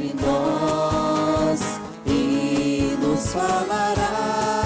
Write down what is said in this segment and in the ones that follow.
entre nós e nos falará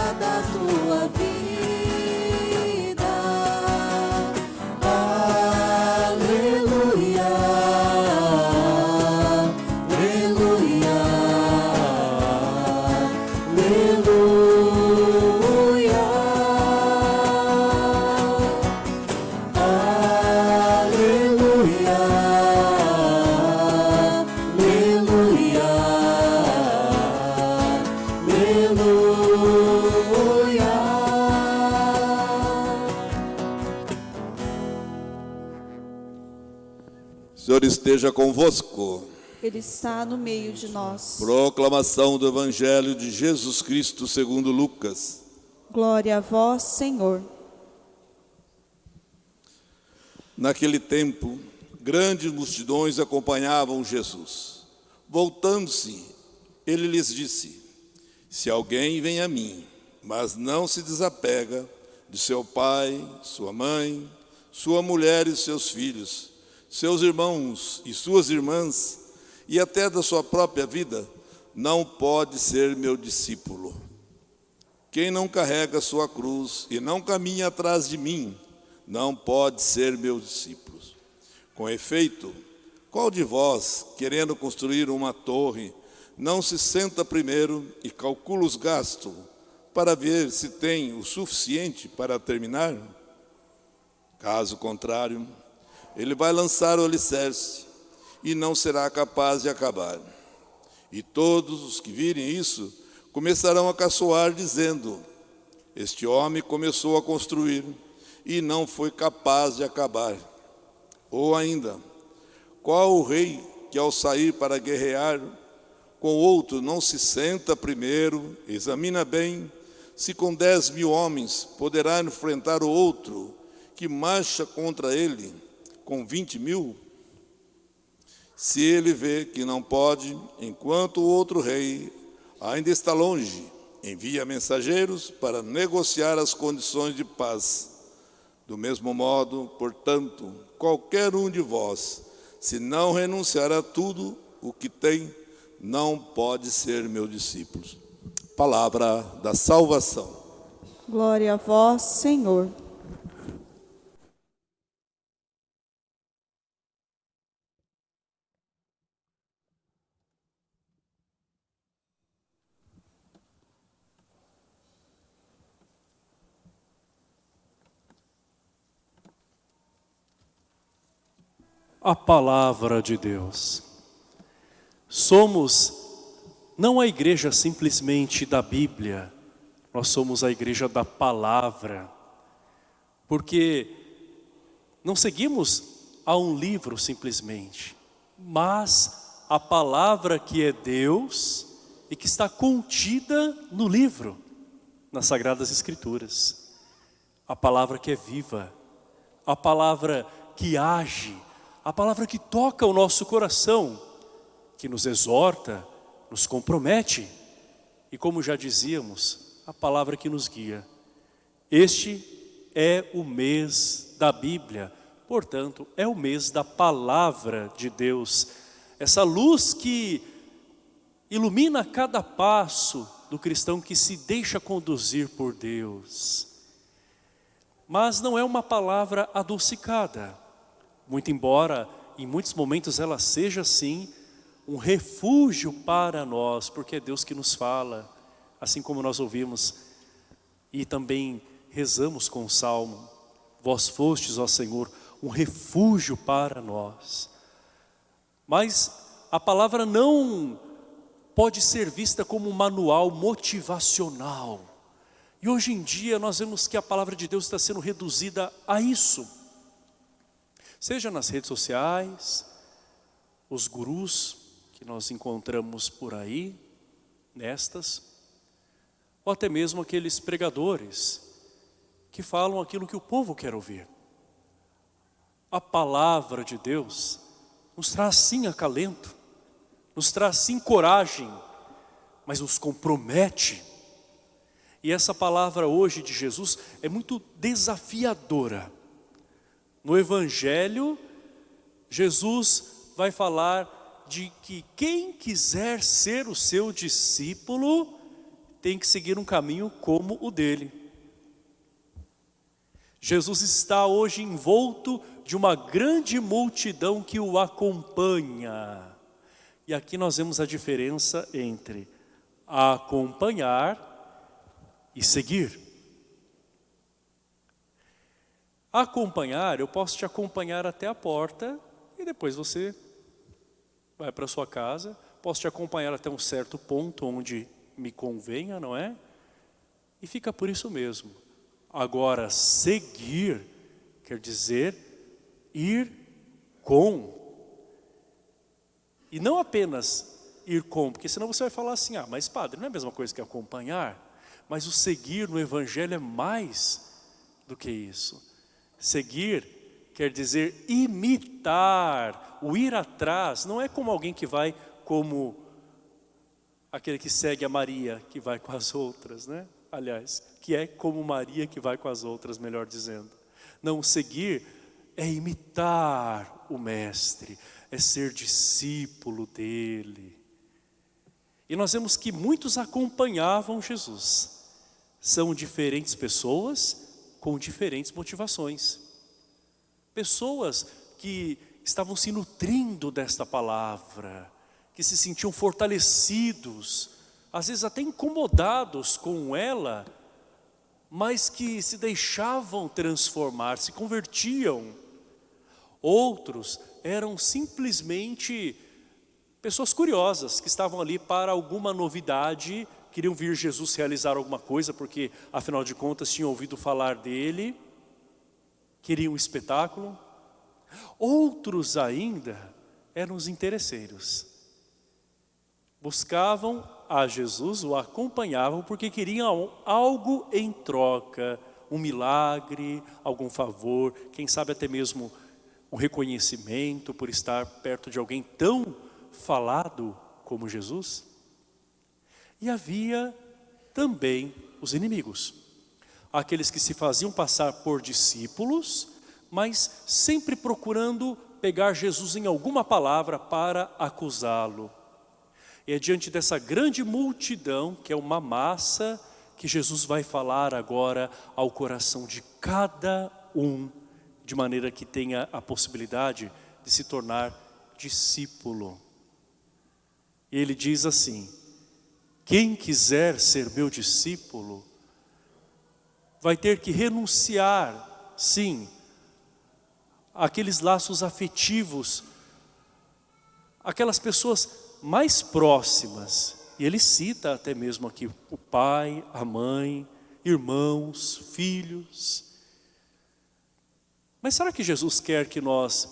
Senhor esteja convosco. Ele está no meio de nós. Proclamação do Evangelho de Jesus Cristo segundo Lucas. Glória a vós, Senhor. Naquele tempo, grandes multidões acompanhavam Jesus. Voltando-se, ele lhes disse: Se alguém vem a mim, mas não se desapega de seu pai, sua mãe, sua mulher e seus filhos, seus irmãos e suas irmãs, e até da sua própria vida, não pode ser meu discípulo. Quem não carrega sua cruz e não caminha atrás de mim, não pode ser meu discípulo. Com efeito, qual de vós, querendo construir uma torre, não se senta primeiro e calcula os gastos para ver se tem o suficiente para terminar? Caso contrário, ele vai lançar o alicerce e não será capaz de acabar. E todos os que virem isso começarão a caçoar, dizendo: Este homem começou a construir e não foi capaz de acabar. Ou ainda, qual o rei que ao sair para guerrear com outro não se senta primeiro, examina bem se com dez mil homens poderá enfrentar o outro que marcha contra ele com vinte mil? Se ele vê que não pode, enquanto o outro rei ainda está longe, envia mensageiros para negociar as condições de paz. Do mesmo modo, portanto, qualquer um de vós, se não renunciar a tudo o que tem, não pode ser meu discípulo. Palavra da salvação. Glória a vós, Senhor. A palavra de Deus. Somos não a igreja simplesmente da Bíblia, nós somos a igreja da palavra, porque não seguimos a um livro simplesmente, mas a palavra que é Deus e que está contida no livro, nas Sagradas Escrituras. A palavra que é viva, a palavra que age, a palavra que toca o nosso coração, que nos exorta, nos compromete e como já dizíamos, a palavra que nos guia. Este é o mês da Bíblia, portanto, é o mês da palavra de Deus. Essa luz que ilumina cada passo do cristão que se deixa conduzir por Deus. Mas não é uma palavra adocicada, muito embora em muitos momentos ela seja assim um refúgio para nós, porque é Deus que nos fala, assim como nós ouvimos e também rezamos com o Salmo, vós fostes, ó Senhor, um refúgio para nós. Mas a palavra não pode ser vista como um manual motivacional. E hoje em dia nós vemos que a palavra de Deus está sendo reduzida a isso. Seja nas redes sociais, os gurus que nós encontramos por aí, nestas, ou até mesmo aqueles pregadores que falam aquilo que o povo quer ouvir. A palavra de Deus nos traz sim acalento, nos traz sim coragem, mas nos compromete. E essa palavra hoje de Jesus é muito desafiadora. No Evangelho, Jesus vai falar de que quem quiser ser o seu discípulo tem que seguir um caminho como o dele. Jesus está hoje envolto de uma grande multidão que o acompanha. E aqui nós vemos a diferença entre acompanhar e seguir. Acompanhar, eu posso te acompanhar até a porta e depois você vai para sua casa. Posso te acompanhar até um certo ponto onde me convenha, não é? E fica por isso mesmo. Agora, seguir quer dizer ir com. E não apenas ir com, porque senão você vai falar assim, ah, mas padre, não é a mesma coisa que acompanhar? Mas o seguir no Evangelho é mais do que isso. Seguir quer dizer imitar, o ir atrás, não é como alguém que vai como aquele que segue a Maria, que vai com as outras, né? Aliás, que é como Maria que vai com as outras, melhor dizendo. Não, seguir é imitar o Mestre, é ser discípulo dele. E nós vemos que muitos acompanhavam Jesus. São diferentes pessoas com diferentes motivações. Pessoas que estavam se nutrindo desta palavra, que se sentiam fortalecidos, às vezes até incomodados com ela, mas que se deixavam transformar, se convertiam. Outros eram simplesmente pessoas curiosas, que estavam ali para alguma novidade, queriam vir Jesus realizar alguma coisa, porque afinal de contas tinham ouvido falar dele, queriam um espetáculo. Outros ainda eram os interesseiros buscavam a Jesus, o acompanhavam porque queriam algo em troca, um milagre, algum favor, quem sabe até mesmo um reconhecimento por estar perto de alguém tão falado como Jesus. E havia também os inimigos, aqueles que se faziam passar por discípulos, mas sempre procurando pegar Jesus em alguma palavra para acusá-lo. E é diante dessa grande multidão, que é uma massa, que Jesus vai falar agora ao coração de cada um, de maneira que tenha a possibilidade de se tornar discípulo. E ele diz assim, quem quiser ser meu discípulo, vai ter que renunciar, sim, aqueles laços afetivos, aquelas pessoas mais próximas. E ele cita até mesmo aqui o pai, a mãe, irmãos, filhos. Mas será que Jesus quer que nós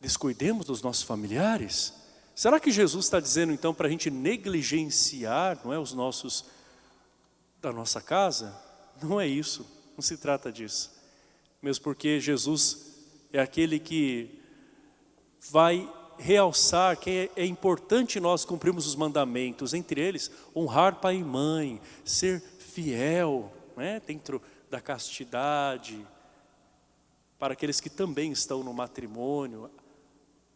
descuidemos dos nossos familiares? Será que Jesus está dizendo então para a gente negligenciar não é, os nossos, da nossa casa? Não é isso, não se trata disso. Mesmo porque Jesus é aquele que vai realçar que é, é importante nós cumprirmos os mandamentos, entre eles, honrar pai e mãe, ser fiel, né, dentro da castidade, para aqueles que também estão no matrimônio,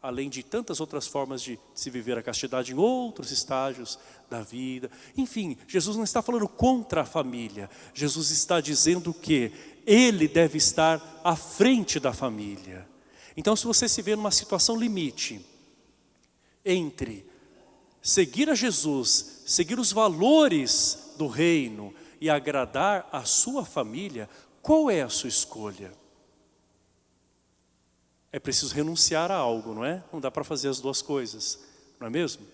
além de tantas outras formas de se viver a castidade em outros estágios da vida. Enfim, Jesus não está falando contra a família, Jesus está dizendo que ele deve estar à frente da família. Então se você se vê numa situação limite, entre seguir a Jesus, seguir os valores do reino e agradar a sua família, qual é a sua escolha? É preciso renunciar a algo, não é? Não dá para fazer as duas coisas, não é mesmo?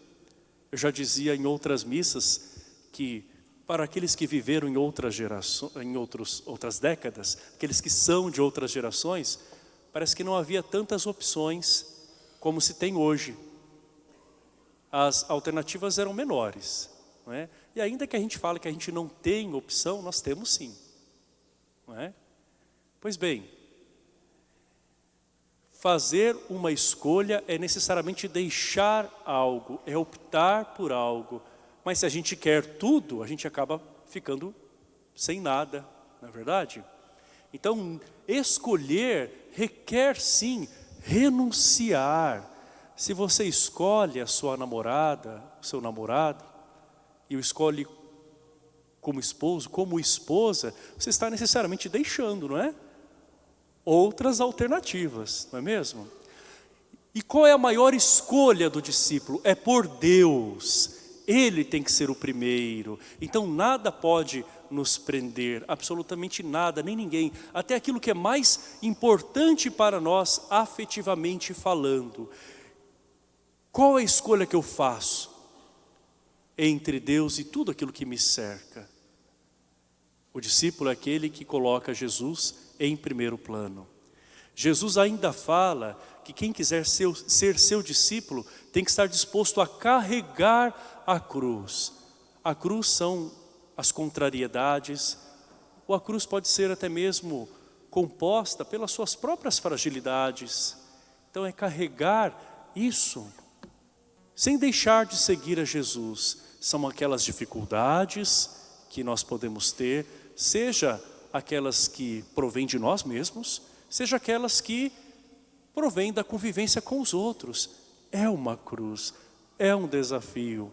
Eu já dizia em outras missas que para aqueles que viveram em outras gerações, em outros, outras décadas, aqueles que são de outras gerações, parece que não havia tantas opções como se tem hoje as alternativas eram menores. Não é? E ainda que a gente fale que a gente não tem opção, nós temos sim. Não é? Pois bem, fazer uma escolha é necessariamente deixar algo, é optar por algo. Mas se a gente quer tudo, a gente acaba ficando sem nada, não é verdade? Então, escolher requer sim renunciar. Se você escolhe a sua namorada, o seu namorado, e o escolhe como esposo, como esposa, você está necessariamente deixando, não é? Outras alternativas, não é mesmo? E qual é a maior escolha do discípulo? É por Deus. Ele tem que ser o primeiro. Então nada pode nos prender, absolutamente nada, nem ninguém. Até aquilo que é mais importante para nós, afetivamente falando. Qual é a escolha que eu faço? Entre Deus e tudo aquilo que me cerca. O discípulo é aquele que coloca Jesus em primeiro plano. Jesus ainda fala que quem quiser ser, ser seu discípulo tem que estar disposto a carregar a cruz. A cruz são as contrariedades, ou a cruz pode ser até mesmo composta pelas suas próprias fragilidades. Então é carregar isso, sem deixar de seguir a Jesus. São aquelas dificuldades que nós podemos ter, seja aquelas que provêm de nós mesmos, seja aquelas que provêm da convivência com os outros. É uma cruz, é um desafio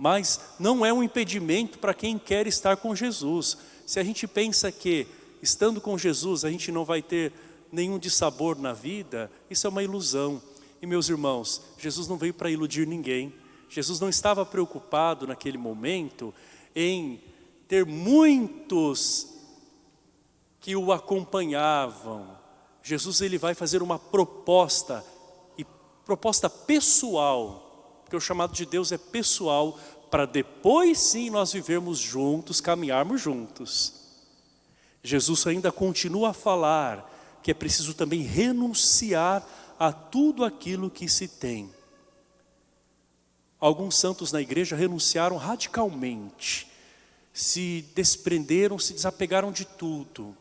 mas não é um impedimento para quem quer estar com Jesus. Se a gente pensa que estando com Jesus a gente não vai ter nenhum dissabor na vida, isso é uma ilusão. E meus irmãos, Jesus não veio para iludir ninguém. Jesus não estava preocupado naquele momento em ter muitos que o acompanhavam. Jesus ele vai fazer uma proposta, e proposta pessoal, porque o chamado de Deus é pessoal, para depois sim nós vivermos juntos, caminharmos juntos. Jesus ainda continua a falar que é preciso também renunciar a tudo aquilo que se tem. Alguns santos na igreja renunciaram radicalmente, se desprenderam, se desapegaram de tudo.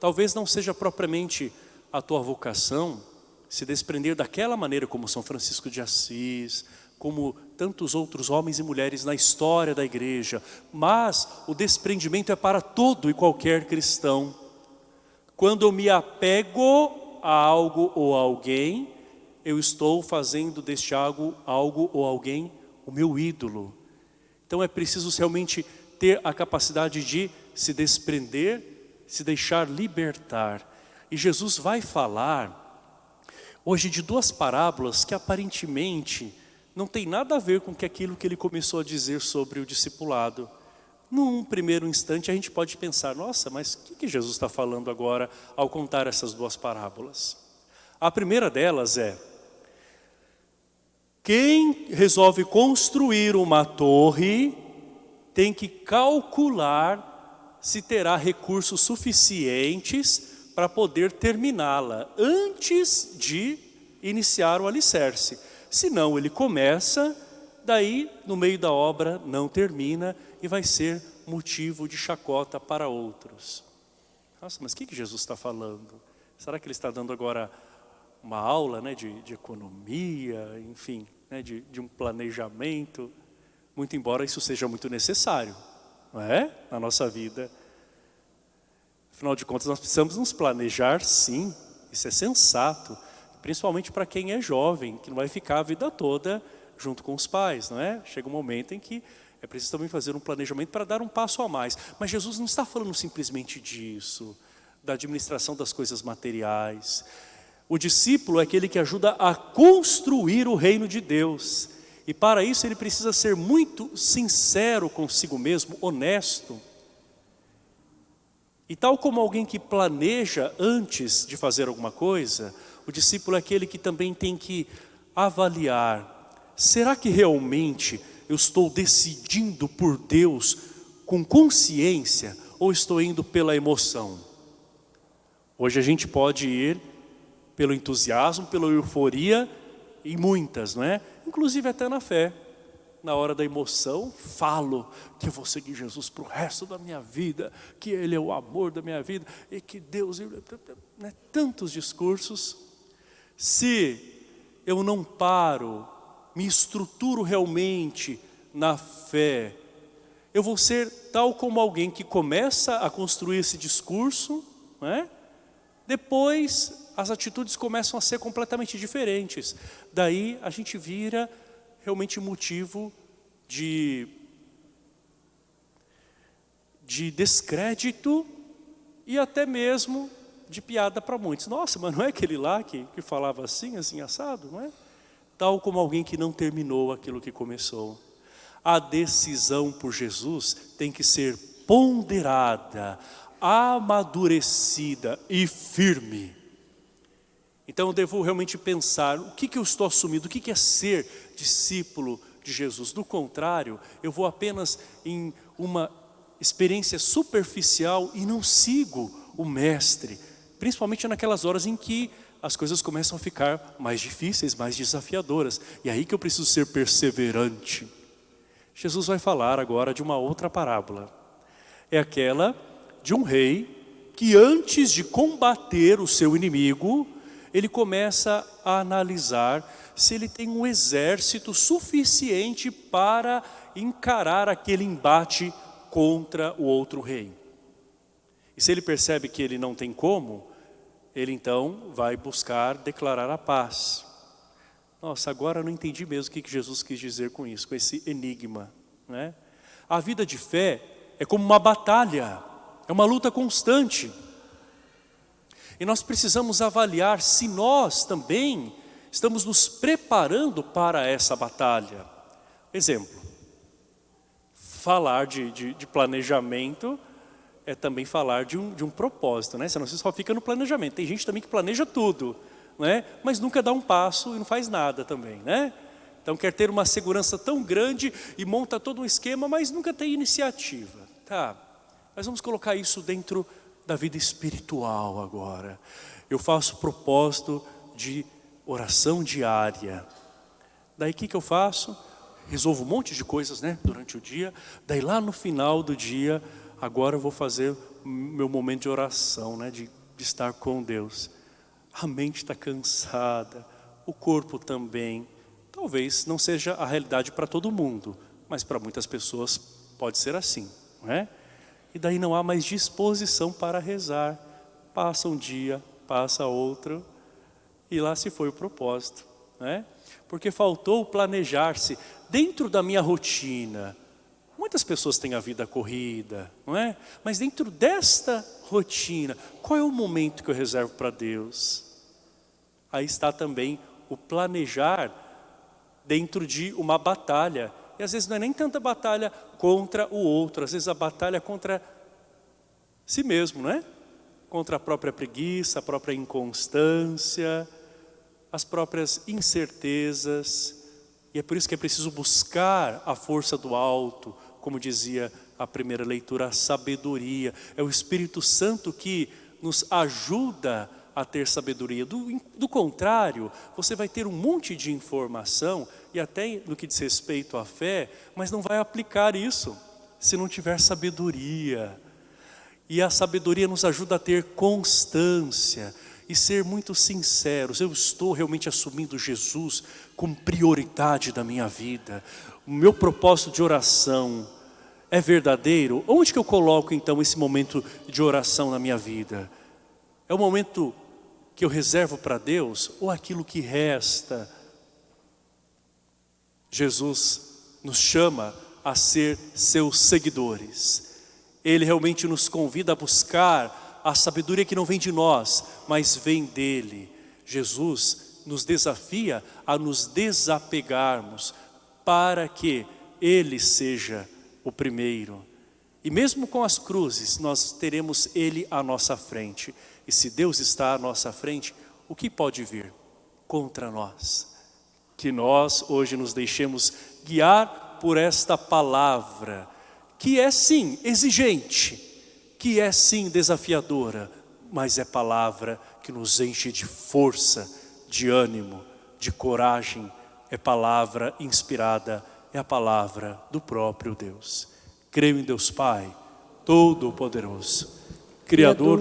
Talvez não seja propriamente a tua vocação, se desprender daquela maneira como São Francisco de Assis, como tantos outros homens e mulheres na história da igreja, mas o desprendimento é para todo e qualquer cristão. Quando eu me apego a algo ou a alguém, eu estou fazendo deste algo, algo ou alguém o meu ídolo. Então é preciso realmente ter a capacidade de se desprender, se deixar libertar. E Jesus vai falar hoje de duas parábolas que aparentemente não tem nada a ver com aquilo que ele começou a dizer sobre o discipulado. Num primeiro instante a gente pode pensar, nossa, mas o que, que Jesus está falando agora ao contar essas duas parábolas? A primeira delas é, quem resolve construir uma torre tem que calcular se terá recursos suficientes para poder terminá-la antes de iniciar o alicerce. Senão ele começa, daí no meio da obra não termina e vai ser motivo de chacota para outros. Nossa, mas o que, que Jesus está falando? Será que ele está dando agora uma aula né, de, de economia, enfim, né, de, de um planejamento? Muito embora isso seja muito necessário, não é? Na nossa vida. Afinal de contas, nós precisamos nos planejar sim, isso é sensato, principalmente para quem é jovem, que não vai ficar a vida toda junto com os pais, não é? Chega um momento em que é preciso também fazer um planejamento para dar um passo a mais. Mas Jesus não está falando simplesmente disso, da administração das coisas materiais. O discípulo é aquele que ajuda a construir o reino de Deus. E para isso ele precisa ser muito sincero consigo mesmo, honesto, e tal como alguém que planeja antes de fazer alguma coisa, o discípulo é aquele que também tem que avaliar, será que realmente eu estou decidindo por Deus com consciência ou estou indo pela emoção? Hoje a gente pode ir pelo entusiasmo, pela euforia, em muitas, não é? Inclusive até na fé na hora da emoção, falo que vou seguir Jesus para o resto da minha vida, que Ele é o amor da minha vida, e que Deus... Né, tantos discursos. Se eu não paro, me estruturo realmente na fé, eu vou ser tal como alguém que começa a construir esse discurso, né? Depois, as atitudes começam a ser completamente diferentes. Daí, a gente vira realmente motivo de, de descrédito e até mesmo de piada para muitos. Nossa, mas não é aquele lá que, que falava assim, assim, assado, não é? Tal como alguém que não terminou aquilo que começou. A decisão por Jesus tem que ser ponderada, amadurecida e firme. Então eu devo realmente pensar, o que, que eu estou assumindo, o que, que é ser discípulo de Jesus. Do contrário, eu vou apenas em uma experiência superficial e não sigo o mestre. Principalmente naquelas horas em que as coisas começam a ficar mais difíceis, mais desafiadoras. E é aí que eu preciso ser perseverante. Jesus vai falar agora de uma outra parábola. É aquela de um rei que antes de combater o seu inimigo, ele começa a analisar se ele tem um exército suficiente para encarar aquele embate contra o outro rei. E se ele percebe que ele não tem como, ele então vai buscar declarar a paz. Nossa, agora eu não entendi mesmo o que Jesus quis dizer com isso, com esse enigma. Né? A vida de fé é como uma batalha, é uma luta constante. E nós precisamos avaliar se nós também estamos nos preparando para essa batalha. Exemplo, falar de, de, de planejamento é também falar de um, de um propósito, né? Senão você só fica no planejamento. Tem gente também que planeja tudo, né? mas nunca dá um passo e não faz nada também. Né? Então quer ter uma segurança tão grande e monta todo um esquema, mas nunca tem iniciativa. Tá, mas vamos colocar isso dentro da vida espiritual agora. Eu faço propósito de oração diária. Daí o que, que eu faço? Resolvo um monte de coisas né, durante o dia. Daí lá no final do dia, agora eu vou fazer meu momento de oração, né, de, de estar com Deus. A mente está cansada, o corpo também. Talvez não seja a realidade para todo mundo, mas para muitas pessoas pode ser assim. Não é? E daí não há mais disposição para rezar. Passa um dia, passa outro, e lá se foi o propósito. Né? Porque faltou planejar-se dentro da minha rotina. Muitas pessoas têm a vida corrida, não é? Mas dentro desta rotina, qual é o momento que eu reservo para Deus? Aí está também o planejar dentro de uma batalha. E às vezes não é nem tanta batalha contra o outro, às vezes a batalha é contra si mesmo, não é? Contra a própria preguiça, a própria inconstância, as próprias incertezas. E é por isso que é preciso buscar a força do alto, como dizia a primeira leitura, a sabedoria. É o Espírito Santo que nos ajuda a ter sabedoria. Do, do contrário, você vai ter um monte de informação, e até no que diz respeito à fé, mas não vai aplicar isso, se não tiver sabedoria. E a sabedoria nos ajuda a ter constância, e ser muito sinceros, eu estou realmente assumindo Jesus como prioridade da minha vida, o meu propósito de oração é verdadeiro? Onde que eu coloco então esse momento de oração na minha vida? É o momento que eu reservo para Deus ou aquilo que resta? Jesus nos chama a ser seus seguidores. Ele realmente nos convida a buscar a sabedoria que não vem de nós, mas vem dele. Jesus nos desafia a nos desapegarmos para que ele seja o primeiro. E mesmo com as cruzes, nós teremos ele à nossa frente. E se Deus está à nossa frente, o que pode vir contra nós? Que nós hoje nos deixemos guiar por esta palavra, que é sim exigente, que é sim desafiadora, mas é palavra que nos enche de força, de ânimo, de coragem, é palavra inspirada, é a palavra do próprio Deus. Creio em Deus Pai, Todo-Poderoso, Criador